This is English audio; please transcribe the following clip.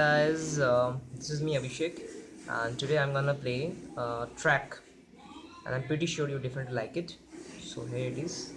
guys uh, this is me Abhishek and today I'm gonna play uh, track and I'm pretty sure you definitely like it. So here it is.